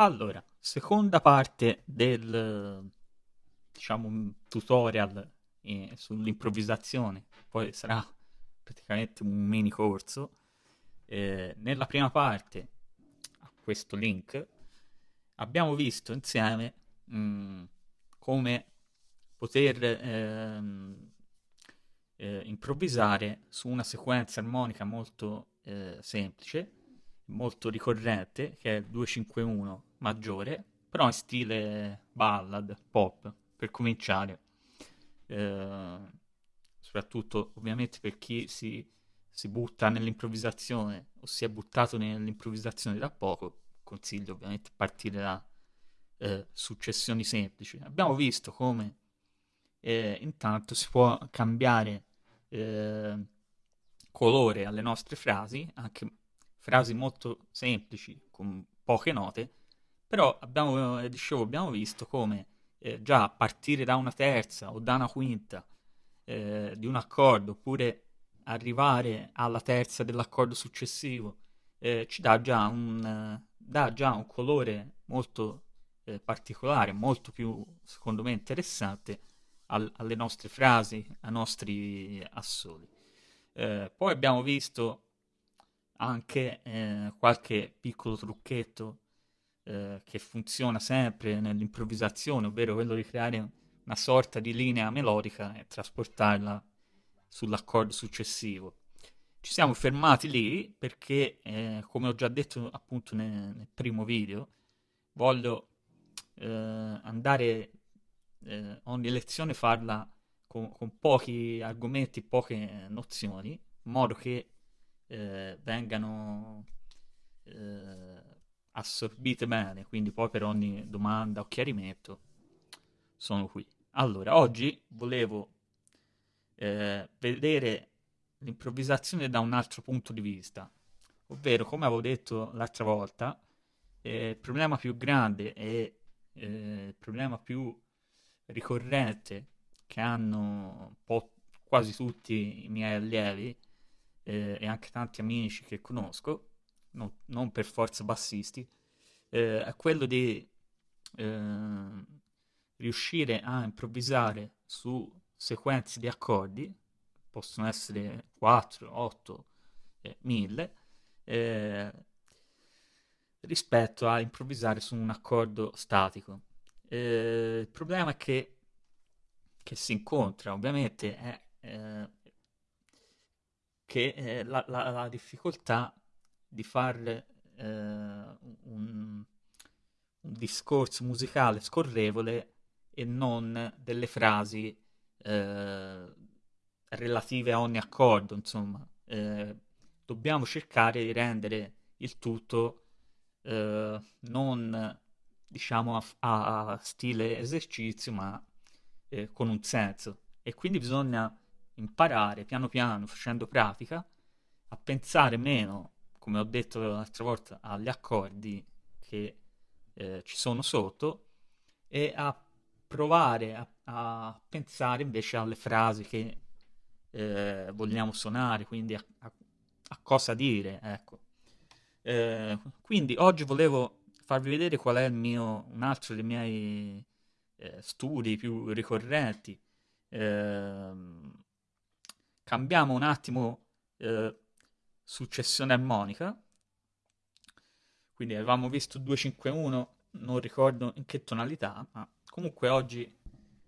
Allora, seconda parte del, diciamo, tutorial eh, sull'improvvisazione, poi sarà praticamente un mini corso. Eh, nella prima parte, a questo link, abbiamo visto insieme mh, mm, come poter ehm, eh, improvvisare su una sequenza armonica molto eh, semplice, molto ricorrente, che è il 251 maggiore, però in stile ballad, pop, per cominciare. Eh, soprattutto ovviamente per chi si, si butta nell'improvvisazione o si è buttato nell'improvvisazione da poco, consiglio ovviamente partire da eh, successioni semplici. Abbiamo visto come eh, intanto si può cambiare eh, colore alle nostre frasi, anche frasi molto semplici con poche note, però abbiamo, eh, dicevo, abbiamo visto come eh, già partire da una terza o da una quinta eh, di un accordo, oppure arrivare alla terza dell'accordo successivo, eh, ci dà già, un, dà già un colore molto eh, particolare, molto più, secondo me, interessante al, alle nostre frasi, ai nostri assoli. Eh, poi abbiamo visto anche qualche piccolo trucchetto eh, che funziona sempre nell'improvvisazione, ovvero quello di creare una sorta di linea melodica e trasportarla sull'accordo successivo. Ci siamo fermati lì perché, eh, come ho già detto appunto nel, nel primo video, voglio eh, andare eh, ogni lezione farla con, con, pochi argomenti, poche nozioni, in modo che eh, vengano eh, assorbite bene, quindi poi per ogni domanda o chiarimento sono qui. Allora, oggi volevo eh, vedere l'improvvisazione da un altro punto di vista, ovvero, come avevo detto l'altra volta, eh, il problema più grande e eh, il problema più ricorrente che hanno quasi tutti i miei allievi eh, e anche tanti amici che conosco no, non per forza bassisti, eh, è quello di eh, riuscire a improvvisare su sequenze di accordi, possono essere 4, 8, eh, 1000, eh, rispetto a improvvisare su un accordo statico. Eh, il problema che, che si incontra ovviamente è eh, che la, la, la, difficoltà di fare eh, un, un, discorso musicale scorrevole e non delle frasi eh, relative a ogni accordo, insomma. Eh, dobbiamo cercare di rendere il tutto eh, non diciamo a, a, stile esercizio, ma eh, con un senso. E quindi bisogna imparare piano piano, facendo pratica, a pensare meno come ho detto l'altra volta, agli accordi che eh, ci sono sotto e a provare a, a, pensare invece alle frasi che eh, vogliamo suonare, quindi a, a, a cosa dire, ecco. Eh, quindi oggi volevo farvi vedere qual è mio, un altro dei miei eh, studi più ricorrenti. Ehm, cambiamo un attimo eh, successione armonica. Quindi avevamo visto 251, non ricordo in che tonalità, ma comunque oggi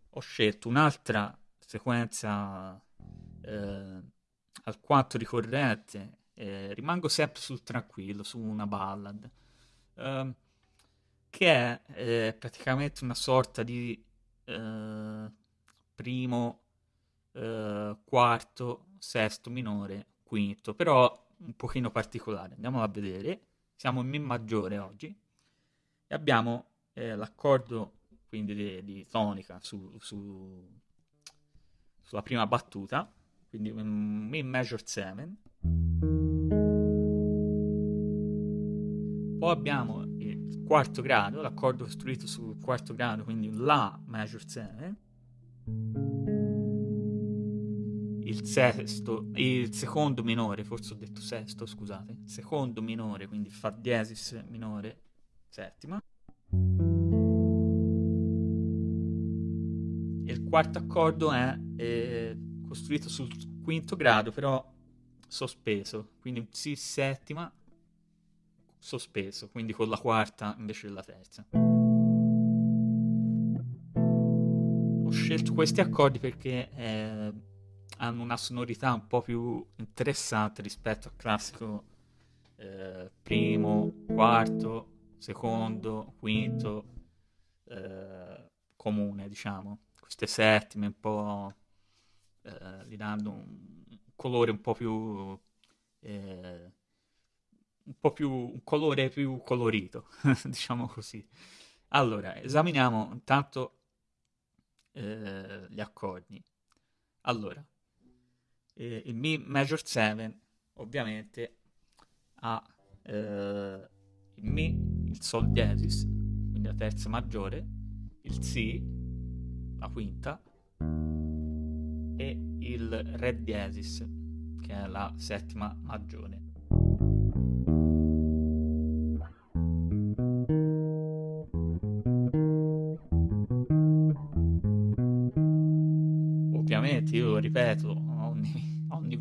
ho scelto un'altra sequenza eh, alquanto ricorrente. Eh, rimango sempre sul tranquillo, su una ballad, eh, che è eh, praticamente una sorta di eh, primo, eh, quarto, sesto minore, quinto, però un pochino particolare. Andiamo a vedere. Siamo in Mi maggiore oggi e abbiamo eh, l'accordo quindi di, di tonica su, su, sulla prima battuta, quindi un Mi major 7. Poi abbiamo il quarto grado, l'accordo costruito sul quarto grado, quindi un La major 7 il sesto, il secondo minore, forse ho detto sesto, scusate, secondo minore, quindi fa diesis minore, settima. E il quarto accordo è eh, costruito sul quinto grado, però sospeso, quindi si settima sospeso, quindi con la quarta invece della terza. Ho scelto questi accordi perché eh, hanno una sonorità un po' più interessante rispetto al classico eh, primo, quarto, secondo, quinto, eh, comune, diciamo. Queste settime un po' eh, gli danno un colore un po' più... Eh, un po' più... un colore più colorito, diciamo così. Allora, esaminiamo intanto eh, gli accordi. Allora, eh, il Mi Major 7 ovviamente ha eh, il Mi, il Sol diesis, quindi la terza maggiore, il Si, la quinta, e il Re diesis, che è la settima maggiore. Ovviamente, io ripeto,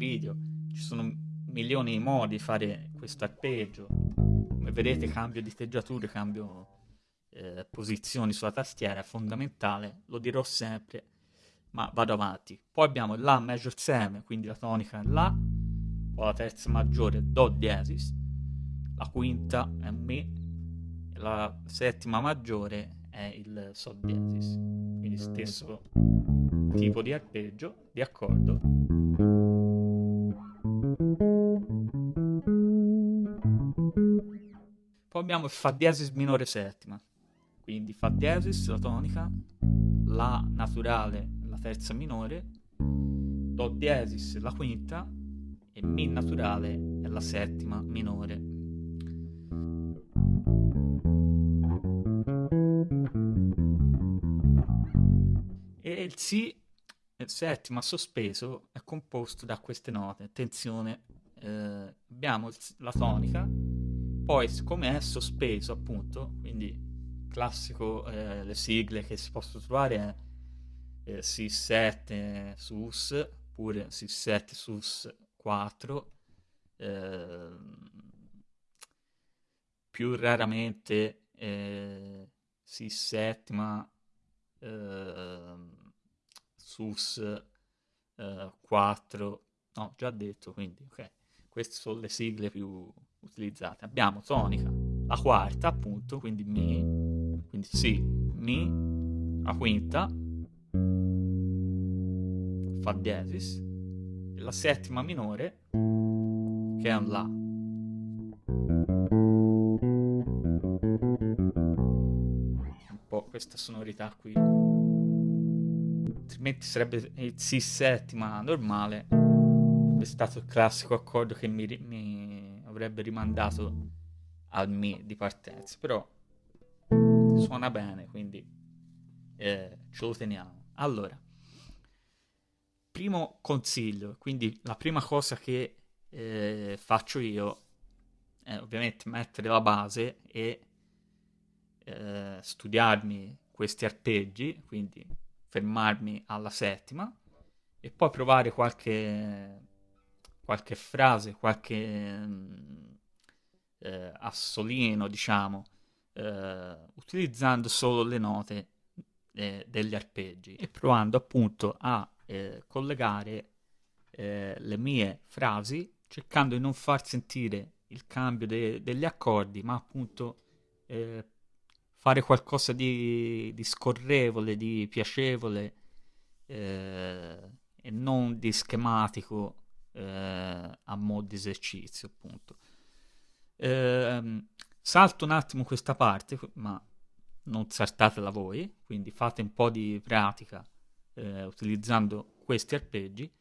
video, ci sono milioni di modi di fare questo arpeggio. Come vedete cambio di cambio eh, posizioni sulla tastiera, è fondamentale, lo dirò sempre ma vado avanti. Poi abbiamo La major 7, quindi la tonica è La, poi la terza maggiore Do diesis, la quinta è Mi, la settima maggiore è il Sol diesis, quindi stesso tipo di arpeggio, di accordo. Abbiamo Fa diesis minore settima, quindi Fa diesis, la tonica, La naturale terza minore, Do diesis la quinta e Mi naturale è la settima minore. E il Si, settima sospeso, è composto da queste note. Attenzione, eh, abbiamo la tonica, poi siccome è sospeso appunto, quindi classico eh, le sigle che si possono trovare è eh, SIS7 SUS oppure SIS7 SUS 4 eh, più raramente eh, SIS7 ma eh, SUS 4 eh, no già detto quindi ok. Queste sono le sigle più utilizzate abbiamo tonica la quarta appunto quindi mi quindi sì mi la quinta Fa diesis, e la settima minore che è un La. Un po' questa sonorità qui. Altrimenti sarebbe il Si settima normale. Sarebbe stato il classico accordo che mi, mi avrebbe rimandato al Mi di partenza. Però suona bene, quindi eh, ce lo teniamo. Allora primo consiglio, quindi la prima cosa che eh, faccio io è ovviamente mettere la base e eh, studiarmi questi arpeggi, quindi fermarmi alla settima e poi provare qualche, qualche frase, qualche mm, eh, assolino, diciamo, eh, utilizzando solo le note eh, degli arpeggi e provando appunto a eh, collegare eh, le mie frasi cercando di non far sentire il cambio de- degli accordi, ma appunto eh, fare qualcosa di, di, scorrevole, di piacevole e non di schematico eh, a mo' di esercizio, appunto. Ehm, salto un attimo questa parte, ma non saltatela voi, quindi fate un po' di pratica eh, utilizzando questi arpeggi,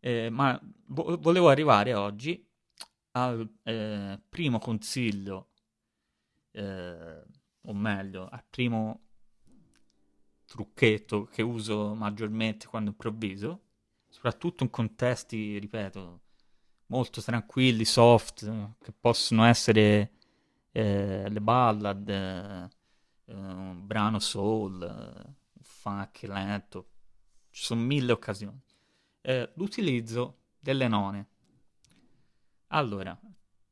eh, ma vo- volevo arrivare oggi al eh, primo consiglio, eh, o meglio, al primo trucchetto che uso maggiormente quando improvviso, soprattutto in contesti, ripeto, molto tranquilli, soft, che possono essere eh, le ballad, eh, un brano soul, un funk lento, ci sono mille occasioni. Eh, l'utilizzo delle none. Allora,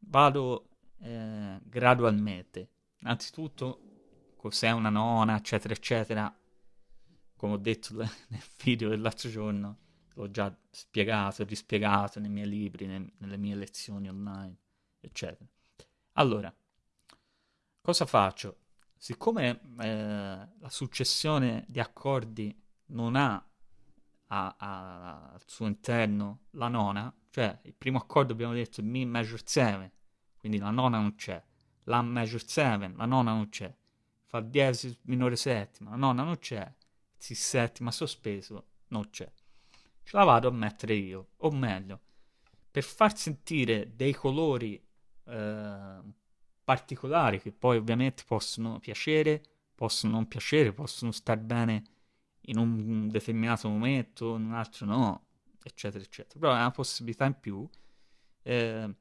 vado eh, gradualmente. Innanzitutto, cos'è una nona, eccetera, eccetera. Come ho detto nel video dell'altro giorno, l'ho già spiegato e rispiegato nei miei libri, ne, nelle mie lezioni online, eccetera. Allora, cosa faccio? Siccome eh, la successione di accordi non ha a, a, al suo interno la nona, cioè il primo accordo abbiamo detto Mi major 7, quindi la nona non c'è, La major 7, la nona non c'è, Fa diesis minore settima, la nona non c'è, Si settima sospeso non c'è. Ce la vado a mettere io, o meglio, per far sentire dei colori eh, particolari che poi ovviamente possono piacere, possono non piacere, possono star bene in un determinato momento, in un altro no, eccetera, eccetera. Però è una possibilità in più. Eh,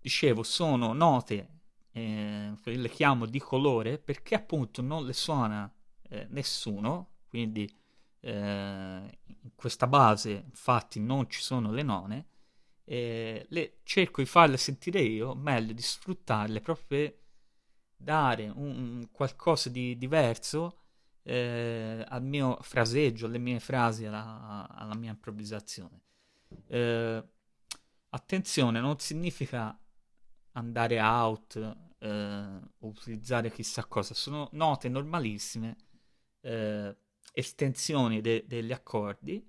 dicevo, sono note, eh, le chiamo di colore, perché appunto non le suona eh, nessuno, quindi eh, in questa base infatti non ci sono le none, eh, le, cerco di farle sentire io, meglio di sfruttarle proprio per dare un, qualcosa di diverso eh, al mio fraseggio, alle mie frasi, alla, alla mia improvvisazione. Eh, attenzione, non significa andare out eh, utilizzare chissà cosa, sono note normalissime, eh, estensioni de- degli accordi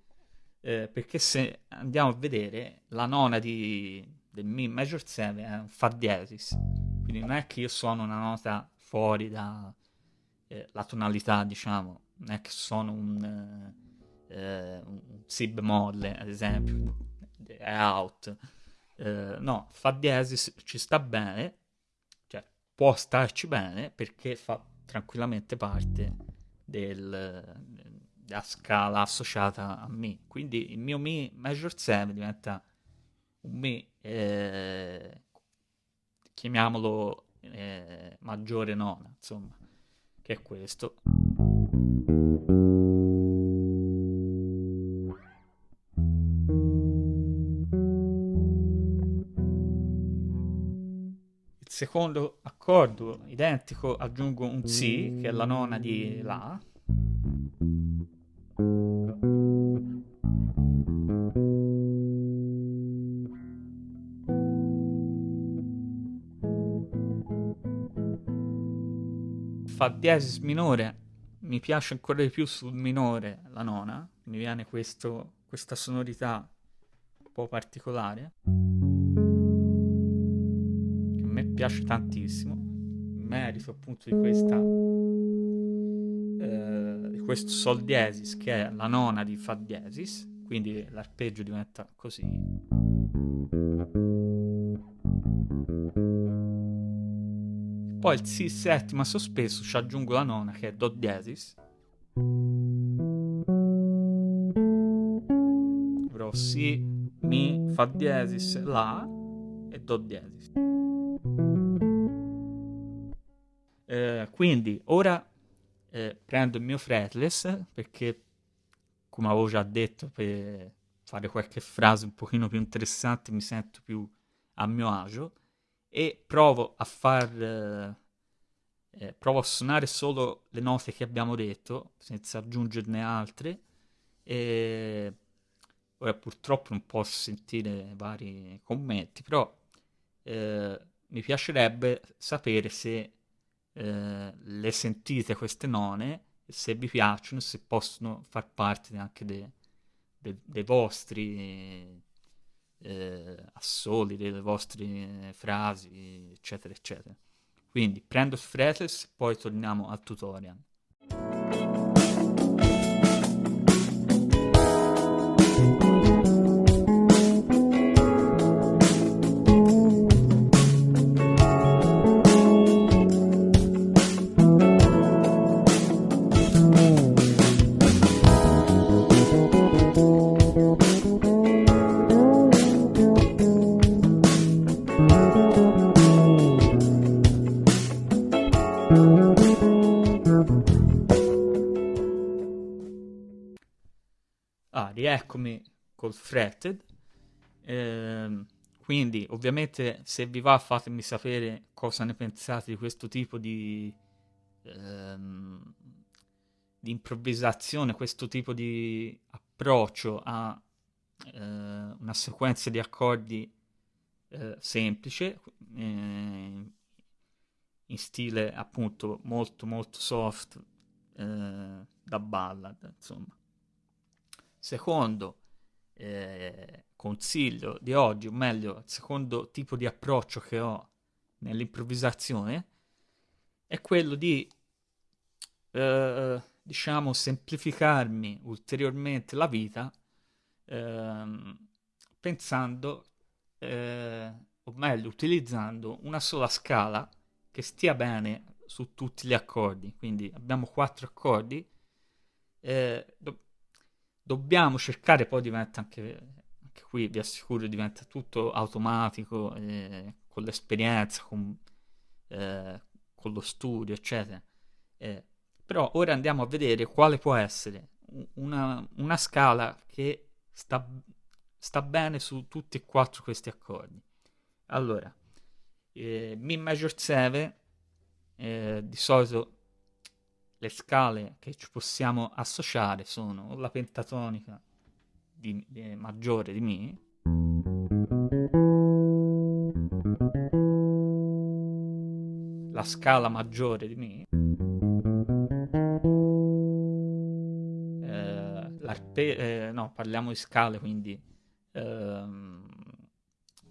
eh, perché se andiamo a vedere la nona di, del Mi major 7 è un Fa diesis, quindi non è che io suono una nota fuori dalla eh, tonalità, diciamo, non è che suono un, eh, un Si bemolle, ad esempio, è out. Eh, no, Fa diesis ci sta bene, cioè può starci bene perché fa tranquillamente parte del, la scala associata a Mi. Quindi il mio Mi Major 7 diventa un Mi, eh, chiamiamolo eh, maggiore nona, insomma, che è questo. Secondo accordo identico aggiungo un Si, che è la nona di La, fa diesis minore, mi piace ancora di più sul minore la nona, mi viene questo, questa sonorità un po' particolare, piace tantissimo, merito appunto di questa eh, questo sol diesis che è la nona di fa diesis, quindi l'arpeggio diventa così. Poi il Si settima sospeso ci aggiungo la nona che è Do diesis. Avrò Si, Mi, Fa diesis, La e Do diesis. Eh, quindi ora eh, prendo il mio fretless perché come avevo già detto per fare qualche frase un pochino più interessante mi sento più a mio agio e provo a far eh, eh, provo a suonare solo le note che abbiamo detto senza aggiungerne altre e ora purtroppo non posso sentire vari commenti però eh, mi piacerebbe sapere se eh, le sentite queste none se vi piacciono se possono far parte anche de, de, dei vostri eh, assoli, delle vostre frasi, eccetera, eccetera. Quindi prendo il fretless, poi torniamo al tutorial. Rieccomi col fretted. Eh, quindi, ovviamente, se vi va, fatemi sapere cosa ne pensate di questo tipo di, ehm, di improvvisazione, questo tipo di approccio a eh, una sequenza di accordi eh, semplice, eh, in stile appunto molto molto soft eh, da ballad, insomma. Secondo eh, consiglio di oggi, o meglio, il secondo tipo di approccio che ho nell'improvvisazione è quello di, eh, diciamo, semplificarmi ulteriormente la vita ehm, pensando, eh, o meglio, utilizzando una sola scala che stia bene su tutti gli accordi. Quindi abbiamo quattro accordi. Eh, dobbiamo cercare, poi diventa anche, anche, qui, vi assicuro, diventa tutto automatico, eh, con l'esperienza, con, eh, con, lo studio, eccetera. Eh, però ora andiamo a vedere quale può essere una, una scala che sta, sta bene su tutti e quattro questi accordi. Allora, eh, Mi major 7, eh, di solito le scale che ci possiamo associare sono la pentatonica di, di, maggiore di Mi, la scala maggiore di Mi, eh, eh, no, parliamo di scale, quindi ehm,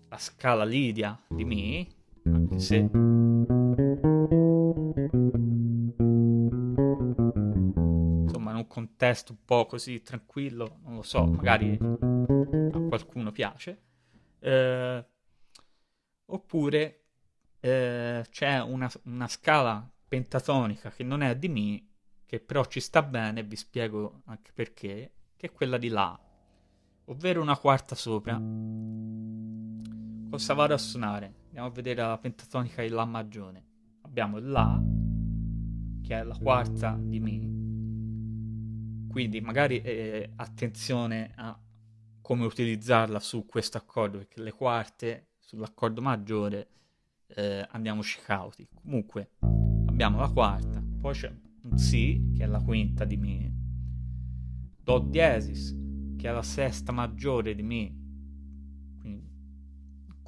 la scala Lidia di Mi, anche se contesto un po' così tranquillo, non lo so, magari a qualcuno piace. Eh, oppure eh, c'è una, una scala pentatonica che non è di Mi, che però ci sta bene, vi spiego anche perché, che è quella di La, ovvero una quarta sopra. Cosa vado a suonare? Andiamo a vedere la pentatonica di La maggiore. Abbiamo La, che è la quarta di Mi. Quindi magari eh, attenzione a come utilizzarla su questo accordo, perché le quarte sull'accordo maggiore eh, andiamoci cauti. Comunque abbiamo la quarta, poi c'è un Si, che è la quinta di Mi, Do diesis, che è la sesta maggiore di Mi,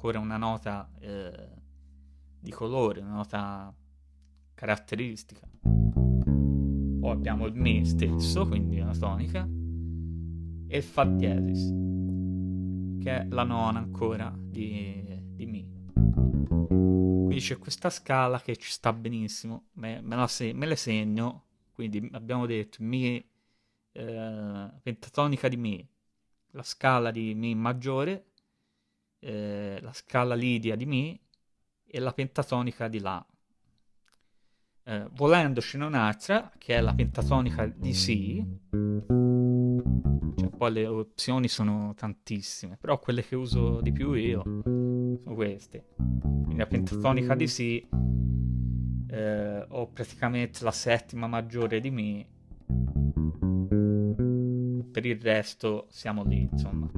ancora una nota eh, di colore, una nota caratteristica. Poi abbiamo il Mi stesso, quindi una tonica, e il Fa diesis, che è la nona ancora di, di Mi. Quindi c'è questa scala che ci sta benissimo, me, me, se, me le segno, quindi abbiamo detto Mi eh, pentatonica di Mi, la scala di Mi maggiore, eh, la scala lidia di Mi e la pentatonica di La. Eh, volendocene un'altra, che è la pentatonica di Si, cioè, poi le opzioni sono tantissime, però quelle che uso di più io sono queste. Quindi la pentatonica di Si, eh, ho praticamente la settima maggiore di Mi, per il resto siamo lì, insomma.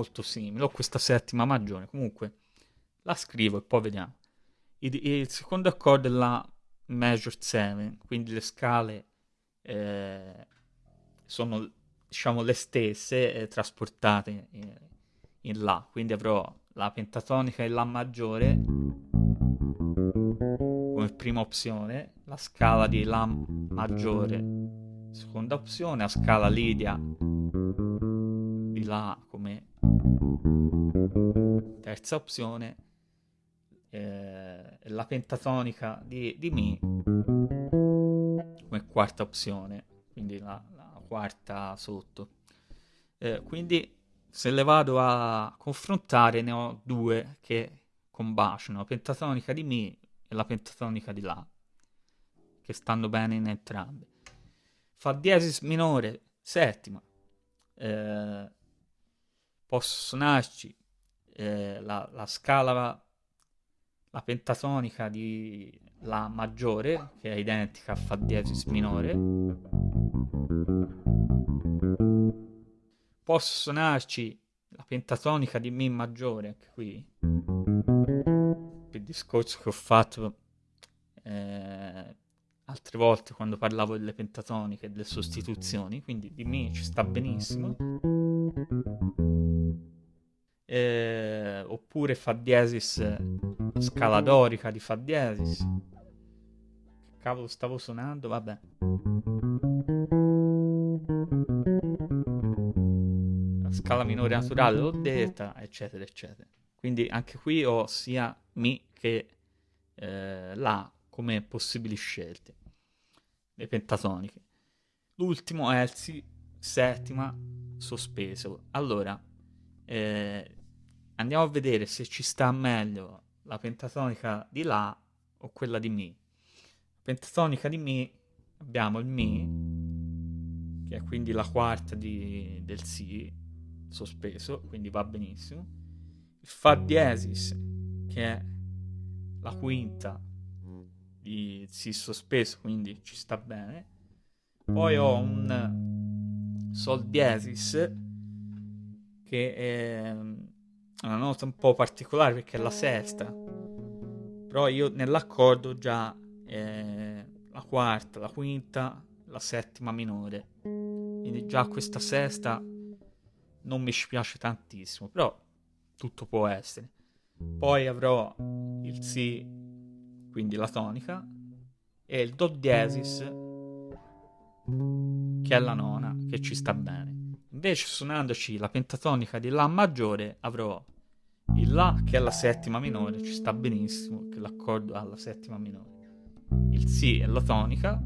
Molto simile, ho questa settima maggiore, comunque la scrivo e poi vediamo. Il, il secondo accordo è la major 7, quindi le scale eh, sono diciamo le stesse eh, trasportate in, in La, quindi avrò la pentatonica e La maggiore come prima opzione, la scala di La maggiore seconda opzione, la scala Lidia di La terza opzione eh, la pentatonica di, di Mi come quarta opzione quindi la, la quarta sotto. Eh, quindi se le vado a confrontare ne ho due che combaciano la pentatonica di Mi e la pentatonica di La che stanno bene in entrambe. Fa diesis minore settima. Eh, posso suonarci eh, la, la, scala, la pentatonica di La maggiore, che è identica a Fa diesis minore. Posso suonarci la pentatonica di Mi maggiore, anche qui. Il discorso che ho fatto eh, altre volte quando parlavo delle pentatoniche e delle sostituzioni, quindi di Mi ci sta benissimo. Eh, oppure Fa diesis scala dorica di Fa diesis. Che cavolo stavo suonando? Vabbè. La scala minore naturale l'ho detta, eccetera, eccetera. Quindi anche qui ho sia Mi che eh, La come possibili scelte. Le pentatoniche. L'ultimo è il Si settima sospeso. Allora, eh, andiamo a vedere se ci sta meglio la pentatonica di La o quella di Mi. La pentatonica di Mi abbiamo il Mi, che è quindi la quarta di, del Si sospeso, quindi va benissimo. Il Fa diesis, che è la quinta di Si sospeso, quindi ci sta bene. Poi ho un Sol diesis, che è una nota un po' particolare perché è la sesta, però io nell'accordo già eh, la quarta, la quinta, la settima minore, quindi già questa sesta non mi piace tantissimo, però tutto può essere. Poi avrò il Si, quindi la tonica, e il Do diesis, che è la nona, che ci sta bene. Invece suonandoci la pentatonica di La maggiore avrò il La che è la settima minore, ci sta benissimo che l'accordo alla settima minore. Il Si è la tonica,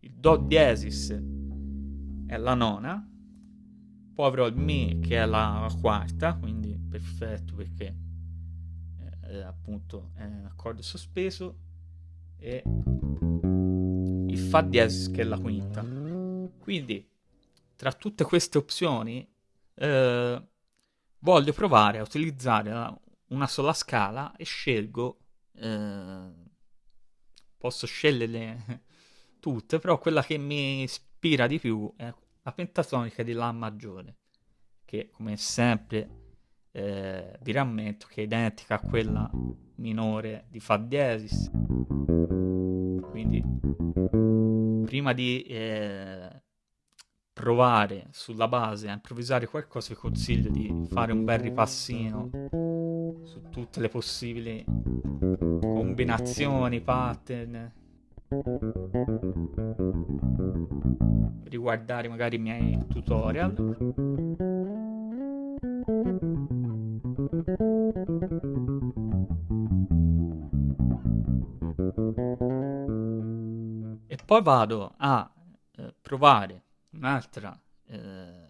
il Do diesis è la nona, poi avrò il Mi che è la quarta, quindi perfetto perché eh, appunto è un accordo sospeso e il Fa diesis che è la quinta. Quindi tra tutte queste opzioni eh, voglio provare a utilizzare una sola scala e scelgo eh, posso sceglierle tutte però quella che mi ispira di più è la pentatonica di La maggiore che come sempre eh, vi rammento che è identica a quella minore di Fa diesis quindi prima di eh, provare sulla base a improvvisare qualcosa, vi consiglio di fare un bel ripassino su tutte le possibili combinazioni, pattern. Riguardare magari i miei tutorial. E poi vado a eh, provare un'altra eh,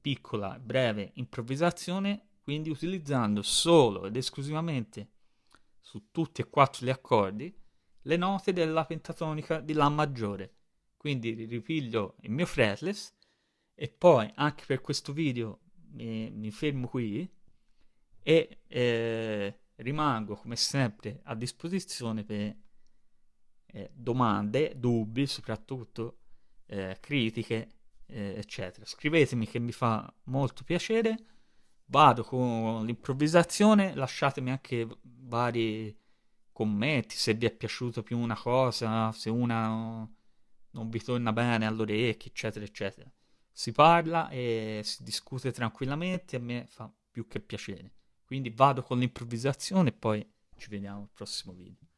piccola, breve improvvisazione, quindi utilizzando solo ed esclusivamente su tutti e quattro gli accordi le note della pentatonica di La maggiore. Quindi ripiglio il mio fretless e poi anche per questo video mi, mi fermo qui e eh, rimango come sempre a disposizione per eh, domande, dubbi soprattutto eh, critiche, eh, eccetera. Scrivetemi che mi fa molto piacere. Vado con l'improvvisazione, lasciatemi anche vari commenti se vi è piaciuta più una cosa, se una non vi torna bene all'orecchio, eccetera, eccetera. Si parla e si discute tranquillamente, a me fa più che piacere. Quindi vado con l'improvvisazione e poi ci vediamo al prossimo video.